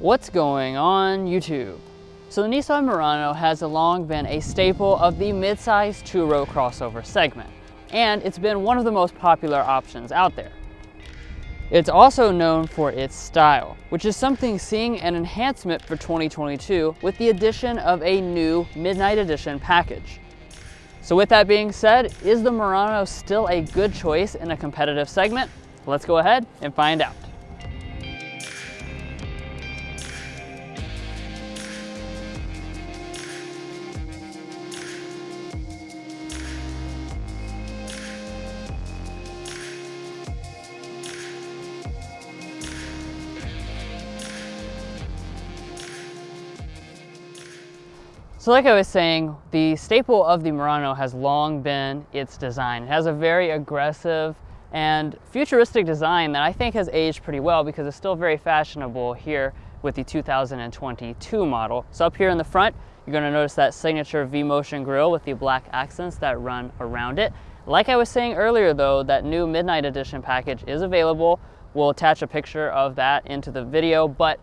What's going on YouTube? So the Nissan Murano has long been a staple of the midsize two-row crossover segment, and it's been one of the most popular options out there. It's also known for its style, which is something seeing an enhancement for 2022 with the addition of a new Midnight Edition package. So with that being said, is the Murano still a good choice in a competitive segment? Let's go ahead and find out. So like I was saying, the staple of the Murano has long been its design. It has a very aggressive and futuristic design that I think has aged pretty well because it's still very fashionable here with the 2022 model. So up here in the front, you're gonna notice that signature V-Motion grille with the black accents that run around it. Like I was saying earlier though, that new Midnight Edition package is available. We'll attach a picture of that into the video, but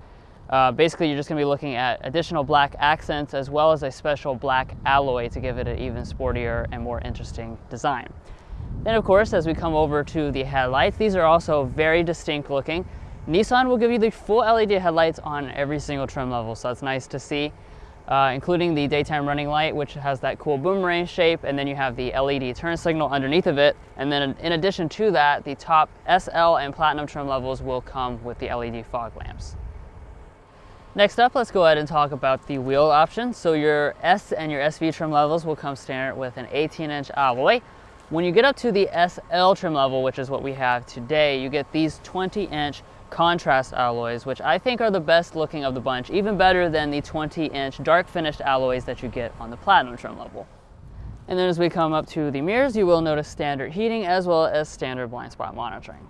uh, basically, you're just gonna be looking at additional black accents as well as a special black alloy to give it an even sportier and more interesting design. Then of course, as we come over to the headlights, these are also very distinct looking. Nissan will give you the full LED headlights on every single trim level, so that's nice to see, uh, including the daytime running light, which has that cool boomerang shape, and then you have the LED turn signal underneath of it. And then in addition to that, the top SL and Platinum trim levels will come with the LED fog lamps. Next up, let's go ahead and talk about the wheel options. So your S and your SV trim levels will come standard with an 18 inch alloy. When you get up to the SL trim level, which is what we have today, you get these 20 inch contrast alloys, which I think are the best looking of the bunch, even better than the 20 inch dark finished alloys that you get on the platinum trim level. And then as we come up to the mirrors, you will notice standard heating as well as standard blind spot monitoring.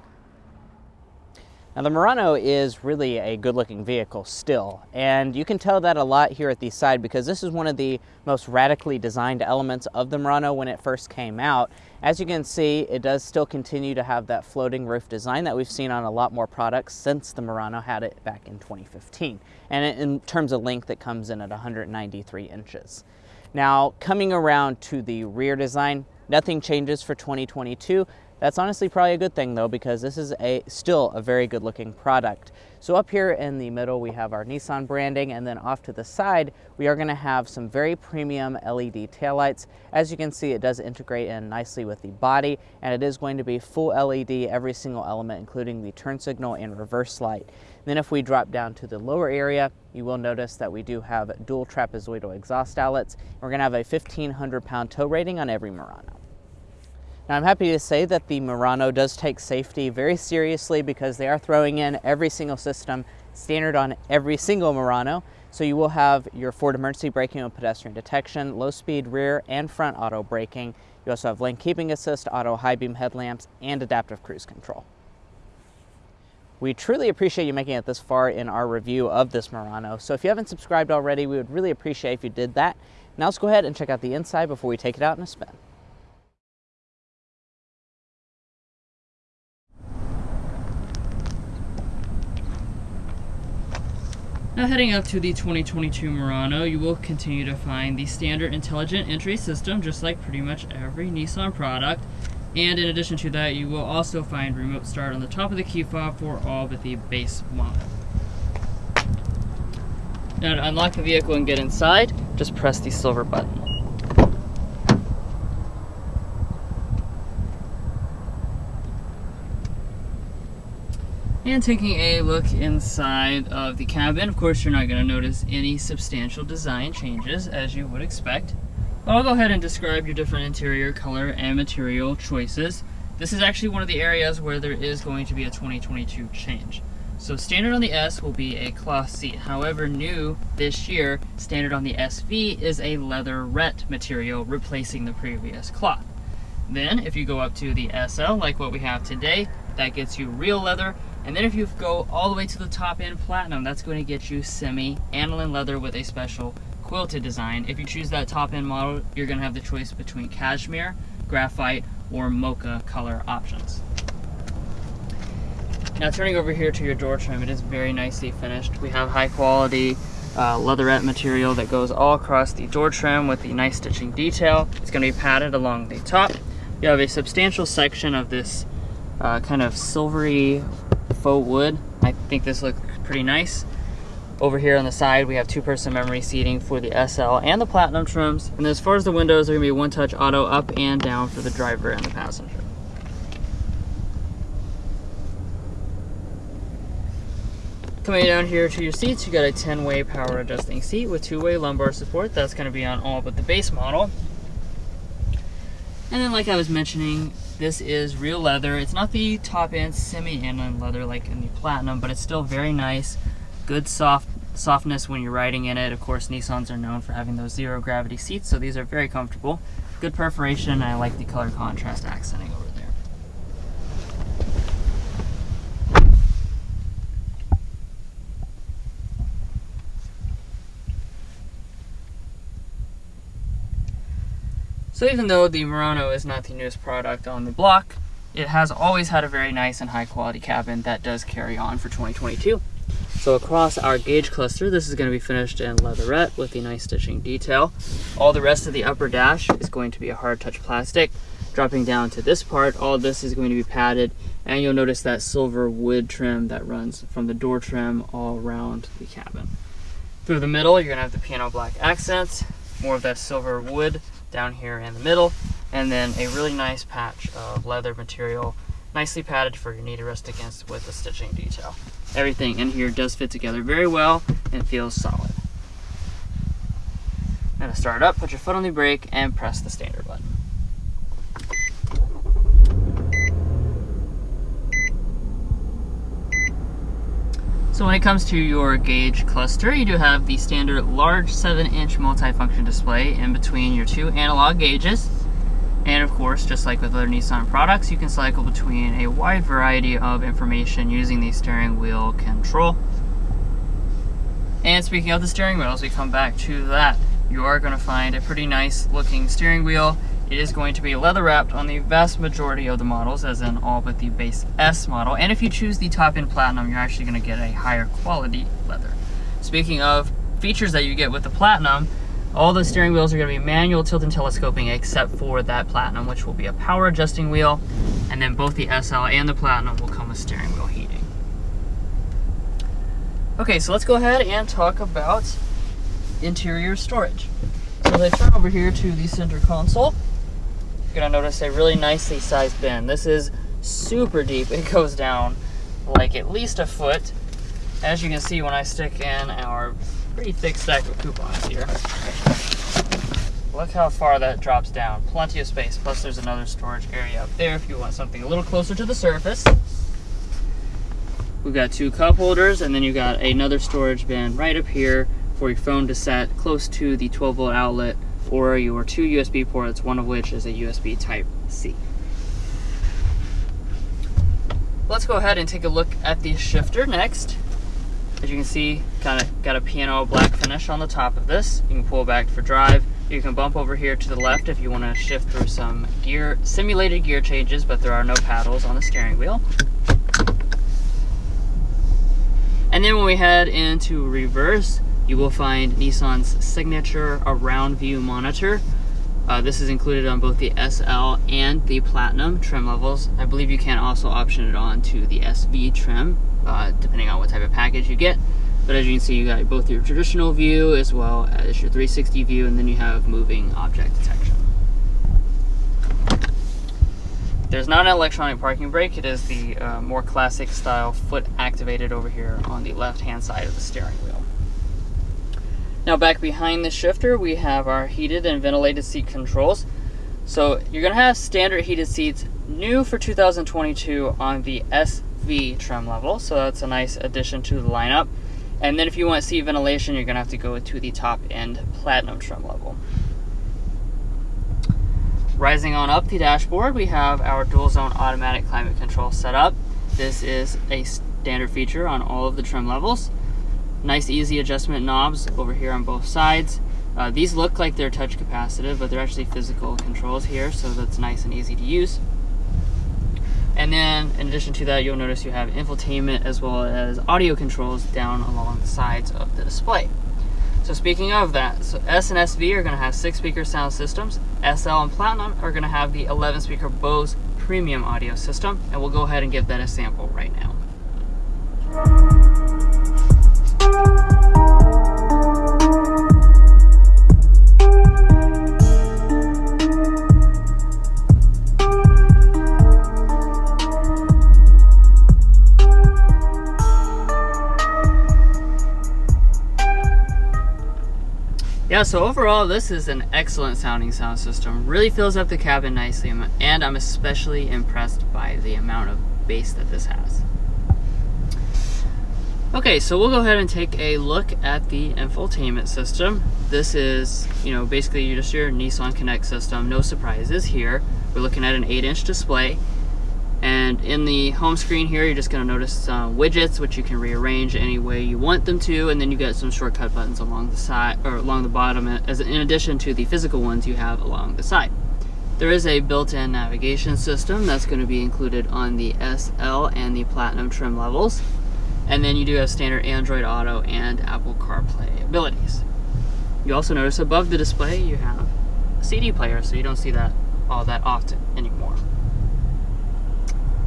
Now the Murano is really a good looking vehicle still, and you can tell that a lot here at the side because this is one of the most radically designed elements of the Murano when it first came out. As you can see, it does still continue to have that floating roof design that we've seen on a lot more products since the Murano had it back in 2015. And in terms of length, it comes in at 193 inches. Now, coming around to the rear design, nothing changes for 2022. That's honestly probably a good thing though because this is a still a very good looking product. So up here in the middle we have our Nissan branding and then off to the side we are going to have some very premium LED taillights. As you can see it does integrate in nicely with the body and it is going to be full LED every single element including the turn signal and reverse light. Then if we drop down to the lower area you will notice that we do have dual trapezoidal exhaust outlets. We're going to have a 1500 pound tow rating on every Murano. Now I'm happy to say that the Murano does take safety very seriously because they are throwing in every single system standard on every single Murano. So you will have your forward emergency braking and pedestrian detection, low speed rear and front auto braking. You also have lane keeping assist, auto high beam headlamps, and adaptive cruise control. We truly appreciate you making it this far in our review of this Murano. So if you haven't subscribed already, we would really appreciate if you did that. Now let's go ahead and check out the inside before we take it out in a spin. Now heading up to the 2022 Murano, you will continue to find the standard intelligent entry system, just like pretty much every Nissan product. And in addition to that, you will also find remote start on the top of the key fob for all but the base model. Now to unlock the vehicle and get inside, just press the silver button. And taking a look inside of the cabin, of course you're not going to notice any substantial design changes as you would expect. But I'll go ahead and describe your different interior color and material choices. This is actually one of the areas where there is going to be a 2022 change. So standard on the S will be a cloth seat. However, new this year, standard on the SV is a leatherette material replacing the previous cloth. Then, if you go up to the SL, like what we have today, that gets you real leather and then if you go all the way to the top end platinum, that's going to get you semi-aniline leather with a special quilted design. If you choose that top end model, you're going to have the choice between cashmere, graphite, or mocha color options. Now turning over here to your door trim, it is very nicely finished. We have high quality uh, leatherette material that goes all across the door trim with the nice stitching detail. It's going to be padded along the top. You have a substantial section of this uh, kind of silvery faux wood. I think this looks pretty nice. Over here on the side, we have two-person memory seating for the SL and the Platinum trims. And as far as the windows, they're to be one-touch auto up and down for the driver and the passenger. Coming down here to your seats, you got a 10-way power adjusting seat with two-way lumbar support. That's going to be on all but the base model. And then like I was mentioning, this is real leather. It's not the top end semi-aniline leather like in the Platinum, but it's still very nice. Good soft softness when you're riding in it. Of course, Nissans are known for having those zero gravity seats, so these are very comfortable. Good perforation, I like the color contrast accenting over there. So even though the Murano is not the newest product on the block, it has always had a very nice and high quality cabin that does carry on for 2022. So across our gauge cluster, this is going to be finished in leatherette with the nice stitching detail. All the rest of the upper dash is going to be a hard touch plastic. Dropping down to this part, all this is going to be padded, and you'll notice that silver wood trim that runs from the door trim all around the cabin. Through the middle, you're going to have the piano black accents, more of that silver wood down here in the middle, and then a really nice patch of leather material, nicely padded for your knee to rest against with the stitching detail. Everything in here does fit together very well and feels solid. Now to start up, put your foot on the brake and press the standard button. So when it comes to your gauge cluster, you do have the standard large 7-inch multifunction display in between your two analog gauges. And of course, just like with other Nissan products, you can cycle between a wide variety of information using the steering wheel control. And speaking of the steering wheel, as we come back to that, you are going to find a pretty nice looking steering wheel it is going to be leather wrapped on the vast majority of the models, as in all but the base S model. And if you choose the top end Platinum, you're actually going to get a higher quality leather. Speaking of features that you get with the Platinum, all the steering wheels are going to be manual tilt and telescoping except for that Platinum, which will be a power adjusting wheel. And then both the SL and the Platinum will come with steering wheel heating. Okay, so let's go ahead and talk about interior storage. So I turn over here to the center console, gonna notice a really nicely sized bin. This is super deep. It goes down like at least a foot. As you can see when I stick in our pretty thick stack of coupons here. Look how far that drops down. Plenty of space, plus there's another storage area up there if you want something a little closer to the surface. We've got two cup holders and then you've got another storage bin right up here for your phone to set close to the 12 volt outlet or your two USB ports, one of which is a USB Type-C. Let's go ahead and take a look at the shifter next. As you can see, kind of got a piano black finish on the top of this. You can pull back for drive. You can bump over here to the left if you want to shift through some gear, simulated gear changes, but there are no paddles on the steering wheel. And then when we head into reverse, you will find Nissan's signature around view monitor. Uh, this is included on both the SL and the Platinum trim levels. I believe you can also option it on to the SV trim, uh, depending on what type of package you get. But as you can see, you got both your traditional view as well as your 360 view, and then you have moving object detection. There's not an electronic parking brake. It is the uh, more classic style foot activated over here on the left hand side of the steering wheel. Now back behind the shifter, we have our heated and ventilated seat controls. So you're gonna have standard heated seats new for 2022 on the SV trim level. So that's a nice addition to the lineup. And then if you want seat ventilation, you're gonna have to go to the top end platinum trim level. Rising on up the dashboard, we have our dual zone automatic climate control set up. This is a standard feature on all of the trim levels. Nice easy adjustment knobs over here on both sides. Uh, these look like they're touch capacitive, but they're actually physical controls here, so that's nice and easy to use. And then in addition to that, you'll notice you have infotainment as well as audio controls down along the sides of the display. So speaking of that, so S and SV are gonna have six speaker sound systems. SL and Platinum are gonna have the 11 speaker Bose premium audio system. And we'll go ahead and give that a sample right now. Yeah, so overall, this is an excellent sounding sound system. Really fills up the cabin nicely, and I'm especially impressed by the amount of bass that this has. Okay, so we'll go ahead and take a look at the infotainment system. This is, you know, basically just your Nissan Connect system. No surprises here. We're looking at an 8-inch display. And in the home screen here, you're just gonna notice some widgets, which you can rearrange any way you want them to, and then you get some shortcut buttons along the side, or along the bottom, as in addition to the physical ones you have along the side. There is a built-in navigation system that's gonna be included on the SL and the Platinum trim levels. And then you do have standard Android Auto and Apple CarPlay abilities. You also notice above the display, you have a CD player, so you don't see that all that often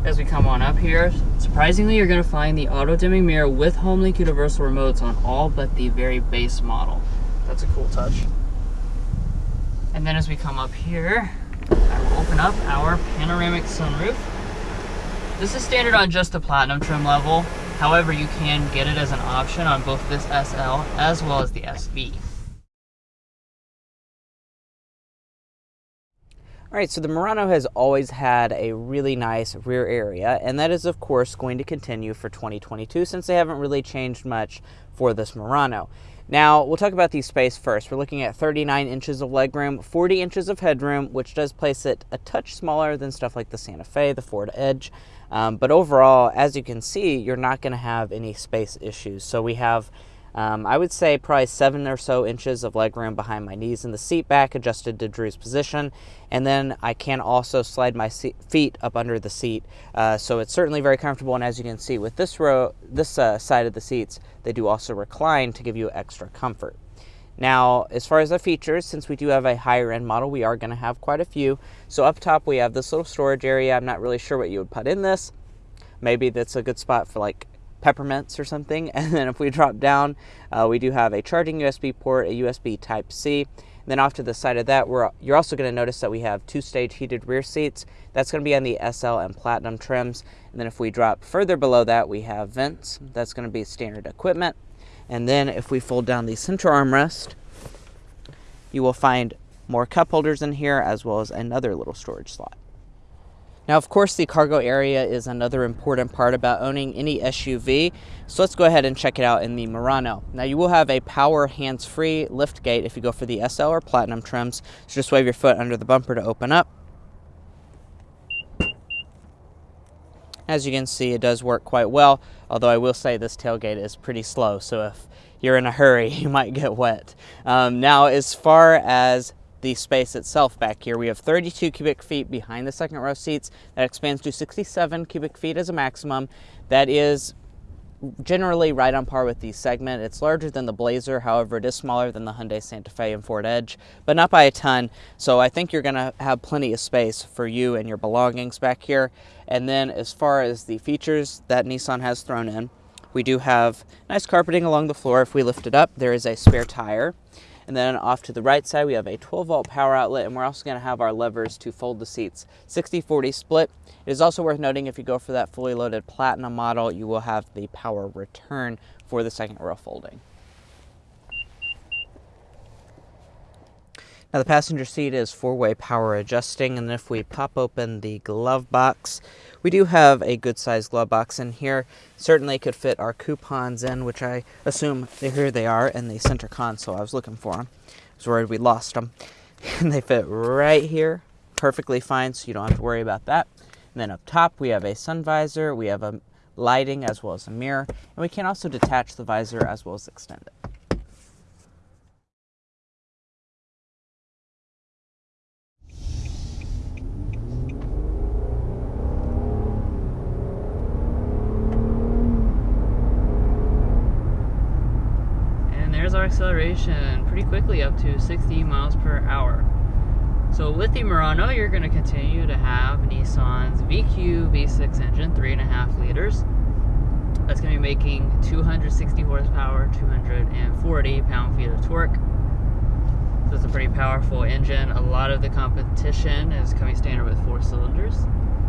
as we come on up here. Surprisingly, you're going to find the auto dimming mirror with HomeLink universal remotes on all but the very base model. That's a cool touch. And then as we come up here, I will open up our panoramic sunroof. This is standard on just the platinum trim level. However, you can get it as an option on both this SL as well as the SV. All right, so the Murano has always had a really nice rear area, and that is, of course, going to continue for 2022 since they haven't really changed much for this Murano. Now, we'll talk about the space first. We're looking at 39 inches of legroom, 40 inches of headroom, which does place it a touch smaller than stuff like the Santa Fe, the Ford Edge. Um, but overall, as you can see, you're not going to have any space issues. So we have um, I would say probably seven or so inches of legroom behind my knees in the seat back adjusted to Drew's position. And then I can also slide my feet up under the seat. Uh, so it's certainly very comfortable. And as you can see with this row, this uh, side of the seats, they do also recline to give you extra comfort. Now, as far as the features, since we do have a higher end model, we are going to have quite a few. So up top, we have this little storage area. I'm not really sure what you would put in this. Maybe that's a good spot for like peppermints or something. And then if we drop down, uh, we do have a charging USB port, a USB Type C. And then off to the side of that, we're, you're also going to notice that we have two-stage heated rear seats. That's going to be on the SL and Platinum trims. And then if we drop further below that, we have vents. That's going to be standard equipment. And then if we fold down the center armrest, you will find more cup holders in here as well as another little storage slot. Now, of course, the cargo area is another important part about owning any SUV. So let's go ahead and check it out in the Murano. Now, you will have a power hands-free lift gate if you go for the SL or Platinum trims. So just wave your foot under the bumper to open up. As you can see, it does work quite well, although I will say this tailgate is pretty slow, so if you're in a hurry, you might get wet. Um, now, as far as the space itself back here. We have 32 cubic feet behind the second row seats. That expands to 67 cubic feet as a maximum. That is generally right on par with the segment. It's larger than the Blazer, however, it is smaller than the Hyundai Santa Fe and Ford Edge, but not by a ton. So I think you're going to have plenty of space for you and your belongings back here. And then as far as the features that Nissan has thrown in, we do have nice carpeting along the floor. If we lift it up, there is a spare tire. And then off to the right side, we have a 12 volt power outlet, and we're also going to have our levers to fold the seats. 60-40 split. It is also worth noting if you go for that fully loaded Platinum model, you will have the power return for the second row folding. Now the passenger seat is four-way power adjusting, and if we pop open the glove box, we do have a good sized glove box in here. Certainly could fit our coupons in, which I assume here they are in the center console. I was looking for them. I was worried we lost them. And they fit right here, perfectly fine, so you don't have to worry about that. And then up top, we have a sun visor, we have a lighting as well as a mirror, and we can also detach the visor as well as extend it. Acceleration pretty quickly up to 60 miles per hour. So with the Murano, you're going to continue to have Nissan's VQ V6 engine, 3.5 liters. That's going to be making 260 horsepower, 240 pound-feet of torque. So it's a pretty powerful engine. A lot of the competition is coming standard with four cylinders.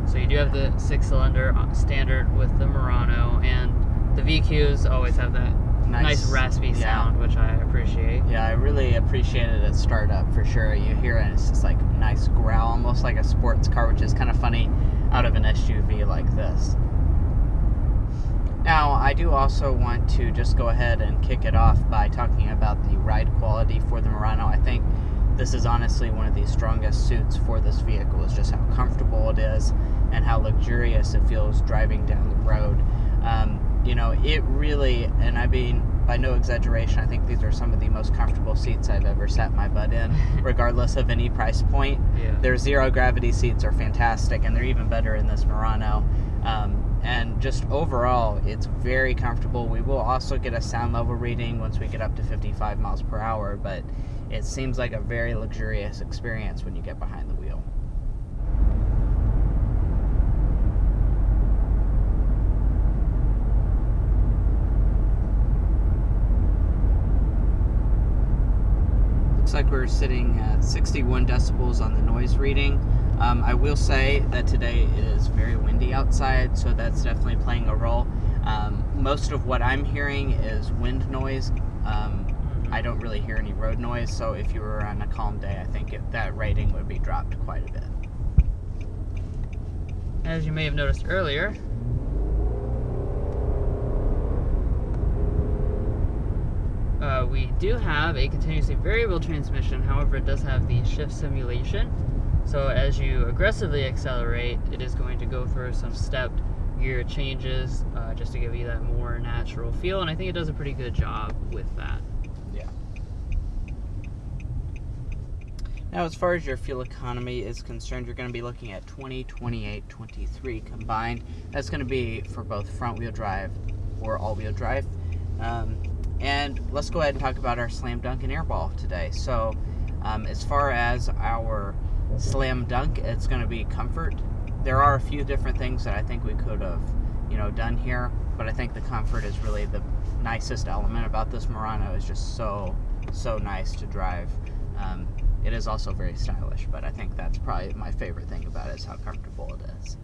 So you do have the six cylinder uh, standard with the Murano and the VQs always have that nice, nice raspy yeah. sound, which I appreciate. Yeah, I really appreciated it at startup for sure. You hear it, it's just like nice growl, almost like a sports car, which is kind of funny out of an SUV like this. Now, I do also want to just go ahead and kick it off by talking about the ride quality for the Murano. I think this is honestly one of the strongest suits for this vehicle is just how comfortable it is and how luxurious it feels driving down the road. Um, you know, it really, and I mean, by no exaggeration, I think these are some of the most comfortable seats I've ever sat my butt in, regardless of any price point. Yeah. Their zero gravity seats are fantastic, and they're even better in this Murano. Um, and just overall, it's very comfortable. We will also get a sound level reading once we get up to 55 miles per hour, but it seems like a very luxurious experience when you get behind the wheel. Looks like we're sitting at 61 decibels on the noise reading. Um, I will say that today it is very windy outside, so that's definitely playing a role. Um, most of what I'm hearing is wind noise. Um, I don't really hear any road noise, so if you were on a calm day, I think it, that rating would be dropped quite a bit. As you may have noticed earlier, uh, we do have a continuously variable transmission, however it does have the shift simulation. So as you aggressively accelerate, it is going to go through some stepped gear changes uh, just to give you that more natural feel, and I think it does a pretty good job with that. Yeah. Now, as far as your fuel economy is concerned, you're going to be looking at 20, 28, 23 combined. That's going to be for both front-wheel drive or all-wheel drive. Um, and let's go ahead and talk about our slam dunk and airball today. So, um, as far as our slam dunk, it's going to be comfort. There are a few different things that I think we could have, you know, done here, but I think the comfort is really the nicest element about this Murano. is just so so nice to drive. Um, it is also very stylish, but I think that's probably my favorite thing about it is how comfortable it is.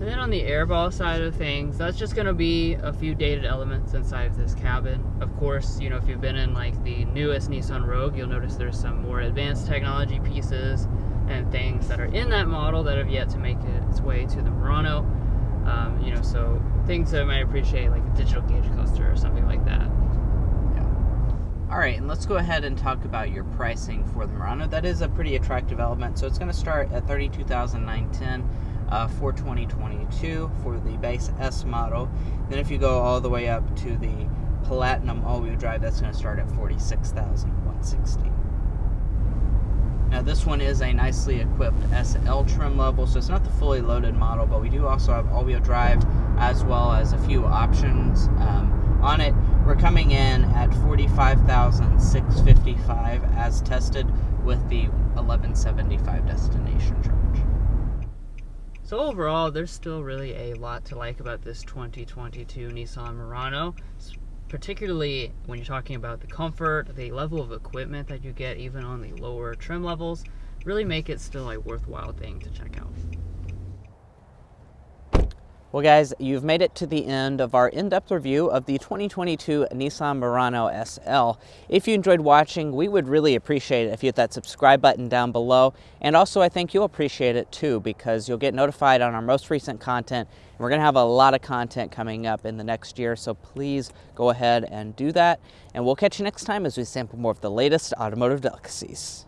And then on the airball side of things, that's just going to be a few dated elements inside of this cabin. Of course, you know, if you've been in like the newest Nissan Rogue, you'll notice there's some more advanced technology pieces and things that are in that model that have yet to make its way to the Murano. Um, you know, so things that I might appreciate, like a digital gauge cluster or something like that. Yeah. All right, and let's go ahead and talk about your pricing for the Murano. That is a pretty attractive element. So it's going to start at 32910 uh, for 2022 for the base S model. Then if you go all the way up to the Platinum all-wheel drive, that's going to start at 46,160. Now this one is a nicely equipped SL trim level, so it's not the fully loaded model, but we do also have all-wheel drive as well as a few options um, on it. We're coming in at 45,655 as tested with the 1175 destination charge. So overall, there's still really a lot to like about this 2022 Nissan Murano, particularly when you're talking about the comfort, the level of equipment that you get even on the lower trim levels, really make it still a worthwhile thing to check out. Well guys, you've made it to the end of our in-depth review of the 2022 Nissan Murano SL. If you enjoyed watching, we would really appreciate it if you hit that subscribe button down below. And also I think you'll appreciate it too because you'll get notified on our most recent content. We're gonna have a lot of content coming up in the next year, so please go ahead and do that. And we'll catch you next time as we sample more of the latest automotive delicacies.